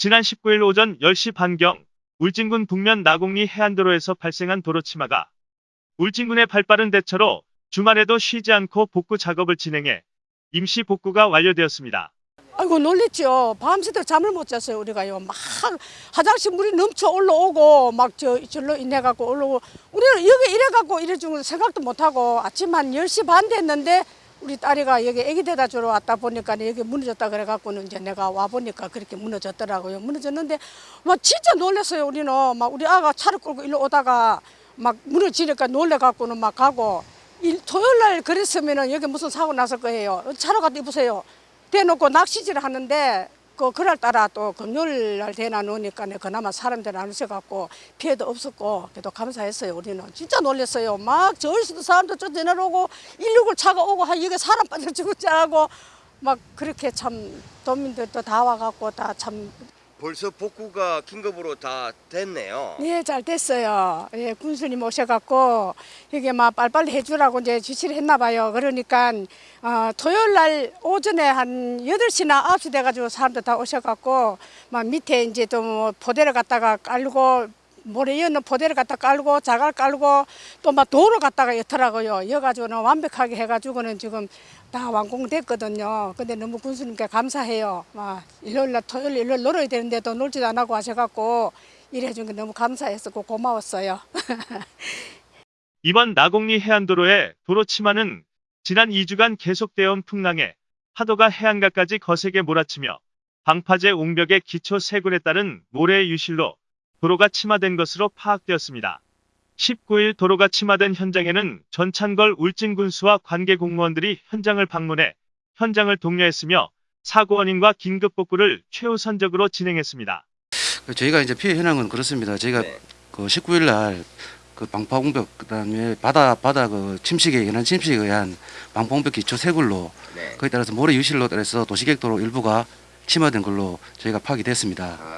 지난 19일 오전 10시 반경 울진군 북면 나곡리 해안도로에서 발생한 도로 치마가 울진군의 발빠른 대처로 주말에도 쉬지 않고 복구 작업을 진행해 임시 복구가 완료되었습니다. 아이고 놀랬죠. 밤새도록 잠을 못 잤어요 우리가요. 막 화장실 물이 넘쳐 올라오고 막 저 절로 인해 갖고 올라오고 우리는 여기 이래 갖고 이래 준 생각도 못 하고 아침 한 10시 반 됐는데 우리 딸이가 여기 애기 데다 주러 왔다 보니까 여기 무너졌다 그래 갖고는 이제 내가 와 보니까 그렇게 무너졌더라고요. 무너졌는데 막 진짜 놀랐어요 우리는 막 우리 아가 차를 끌고 일로 오다가 막 무너지니까 놀래 갖고는 막 가고 일, 토요일 날 그랬으면은 여기 무슨 사고 났을 거예요. 차로 갔다 입으세요. 대놓고 낚시질 하는데 그 그날 따라 또 금요일 날 대나 놓으니까 그나마 사람들 안 오셔갖고 피해도 없었고 그래도 감사했어요 우리는. 진짜 놀랐어요. 막 저기서도 사람들 저 내려오고 169 차가 오고 하 여기 사람 빠져 죽었지 하고 막 그렇게 참 도민들도 다 와갖고 다 참 벌써 복구가 긴급으로 다 됐네요. 네, 잘 됐어요. 예, 군수님 오셔갖고 이게 막 빨리빨리 해주라고 이제 지시를 했나 봐요. 그러니까 어, 토요일 날 오전에 한 8시나 9시 돼가지고 사람들 다 오셔갖고 막 밑에 이제 또 뭐 포대를 갖다가 깔고 모래 이어는 포대를 갖다 깔고 자갈 깔고 또 막 도로 갖다가 였더라고요. 여가지고는 완벽하게 해가지고는 지금 다 완공됐거든요. 근데 너무 군수님께 감사해요. 막 일요일 날 토요일 일요일 놀아야 되는데도 놀지도 안 하고 하셔갖고 일해준 게 너무 감사했었고 고마웠어요. 이번 나곡리 해안도로의 도로 치마는 지난 2주간 계속되어 온 풍랑에 파도가 해안가까지 거세게 몰아치며 방파제 옹벽의 기초 세군에 따른 모래의 유실로 도로가 침하된 것으로 파악되었습니다. 19일 도로가 침하된 현장에는 전찬걸 울진군수와 관계 공무원들이 현장을 방문해 현장을 독려했으며 사고 원인과 긴급 복구를 최우선적으로 진행했습니다. 그 저희가 이제 피해 현황은 그렇습니다. 저희가 네. 그 19일 날 그 방파공벽 그다음에 바다 바다 그 침식에 연한 침식에 의한 방파공벽 기초 세굴로 네. 거기에 따라서 모래 유실로 따라서 도시계획도로 일부가 침하된 걸로 저희가 파악이 됐습니다. 아, 네.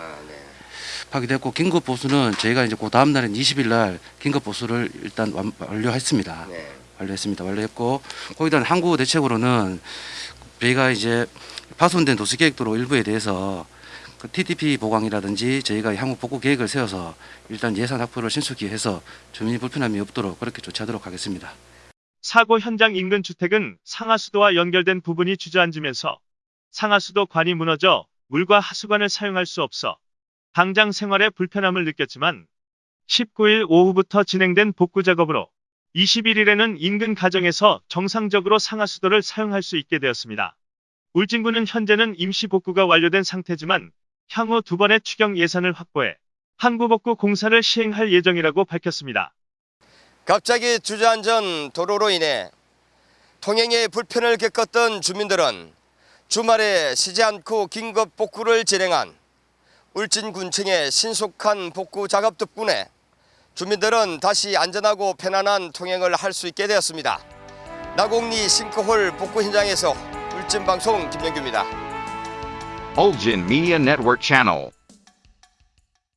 파악이 됐고 긴급 보수는 저희가 이제 그 다음 날인 20일 날 긴급 보수를 일단 완, 완료했습니다. 네. 완료했습니다. 완료했고 거기다 항구 대책으로는 저희가 이제 파손된 도시 계획도로 일부에 대해서 그 TTP 보강이라든지 저희가 향후 복구 계획을 세워서 일단 예산 확보를 신속히 해서 주민 불편함이 없도록 그렇게 조치하도록 하겠습니다. 사고 현장 인근 주택은 상하수도와 연결된 부분이 주저앉으면서 상하수도 관이 무너져 물과 하수관을 사용할 수 없어 당장 생활에 불편함을 느꼈지만 19일 오후부터 진행된 복구 작업으로 21일에는 인근 가정에서 정상적으로 상하수도를 사용할 수 있게 되었습니다. 울진군은 현재는 임시 복구가 완료된 상태지만 향후 두 번의 추경 예산을 확보해 항구복구 공사를 시행할 예정이라고 밝혔습니다. 갑자기 주저앉은 도로로 인해 통행에 불편을 겪었던 주민들은 주말에 쉬지 않고 긴급 복구를 진행한 울진군청의 신속한 복구 작업 덕분에 주민들은 다시 안전하고 편안한 통행을 할 수 있게 되었습니다. 나곡리 싱크홀 복구 현장에서 울진방송 김영규입니다. Ulgin Media Network.